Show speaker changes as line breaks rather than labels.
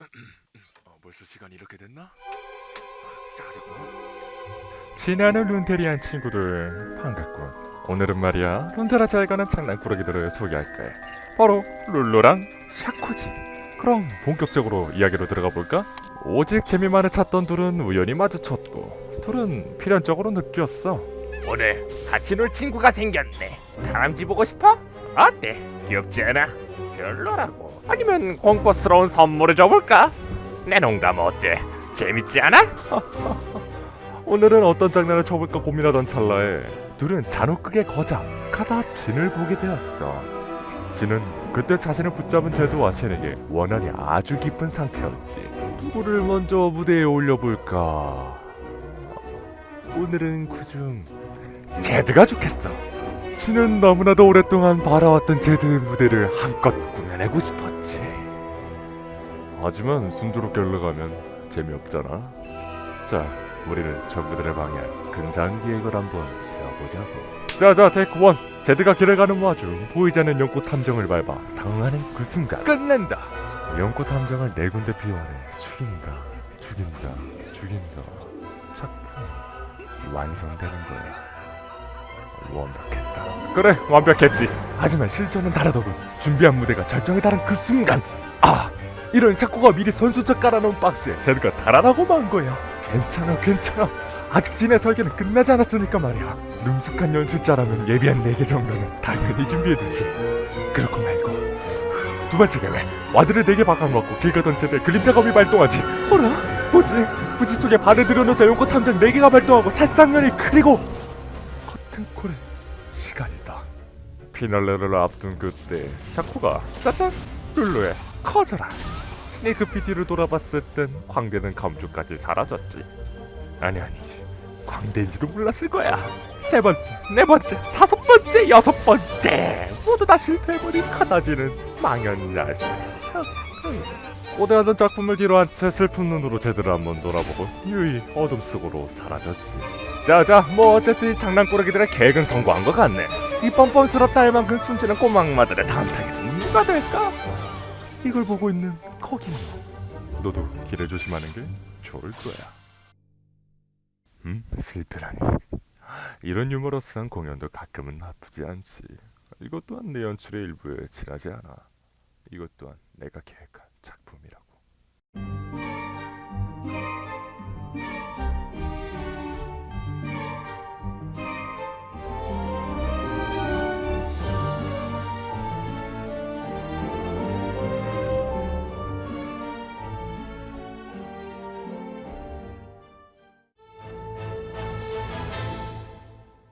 어, 벌써 시간이 이렇게 됐나? 아, 시작하자고.
친애하는 룬테리안 친구들 반갑군 오늘은 말이야 룬테라 잘 가는 장난꾸러기들을 소개할 거야 바로 룰루랑 샤코지 그럼 본격적으로 이야기로 들어가 볼까? 오직 재미만을 찾던 둘은 우연히 마주쳤고 둘은 필연적으로 느꼈어
오늘 같이 놀 친구가 생겼네. 다람쥐 보고 싶어? 어때? 귀엽지 않아? 별로라고. 아니면 공포스러운 선물을 줘볼까? 내 농담 어때? 재밌지 않아?
오늘은 어떤 장난을 쳐볼까 고민하던 찰나에 둘은 잔혹하게 거작하다 진을 보게 되었어. 진은 그때 자신을 붙잡은 제드와 쉔에게 원한이 아주 깊은 상태였지. 누구를 먼저 무대에 올려볼까? 오늘은 그중 제드가 좋겠어. 진은 너무나도 오랫동안 바라왔던 제드의 무대를 한껏 꾸며내고 싶었지. 하지만 순조롭게 흘러가면 재미없잖아. 자, 우리는 적부들을 방해할 근사한 계획을 한번 세워보자고. 자자, 테이크 원. 제드가 길을 가는 와중 보이지 않는 연꽃 탐정을 밟아 당하는 그 순간 끝낸다. 연꽃 탐정을 네 군데 피워내 죽인다, 죽인다, 죽인다. 작품 완성되는 거야. 완벽했다. 그래, 완벽했지. 하지만 실전은 다르더군. 준비한 무대가 절정에 달한 그 순간, 아, 이런 샤코가 미리 선수적 깔아놓은 박스에 제드가 달아나고 만 거야. 괜찮아, 괜찮아. 아직 진의 설계는 끝나지 않았으니까 말이야. 능숙한 연출자라면 예비한 4개 정도는 당연히 준비해두지. 그렇고 말고 두 번째 계획 와드를 4개 박아놓고 길 가던 제대 그림자 검이 발동하지. 어라? 뭐지? 부시 속에 발을 들여놓자 용꽃 탐정 4개가 발동하고 살상면이 그리고 커튼콜의 시간이다. 피날레를 앞둔 그때 샤코가 짜잔 룰루에 커져라. 스네이크 PD를 돌아봤을 땐 광대는 감쪽까지 사라졌지. 아니 아니 광대인지도 몰랐을 거야. 세 번째, 네 번째, 다섯 번째, 여섯 번째 모두 다 실패해버린 카나지는 망연자실. 고대하던 작품을 뒤로한 채 슬픈 눈으로 제드를 한번 돌아보고 유유히 어둠 속으로 사라졌지. 자자, 뭐 어쨌든 이 장난꾸러기들의 계획은 성공한 것 같네. 이 뻔뻔스럽다 할 만큼 순진한 꼬마 악마들의 다음 타겟은 누가 될까? 이걸 보고 있는 거기 너도 길을 조심하는 게 좋을 거야. 음, 실패라니. 이런 유머러스한 공연도 가끔은 나쁘지 않지. 이것 또한 내 연출의 일부에 지나지 않아. 이것 또한 내가 계획한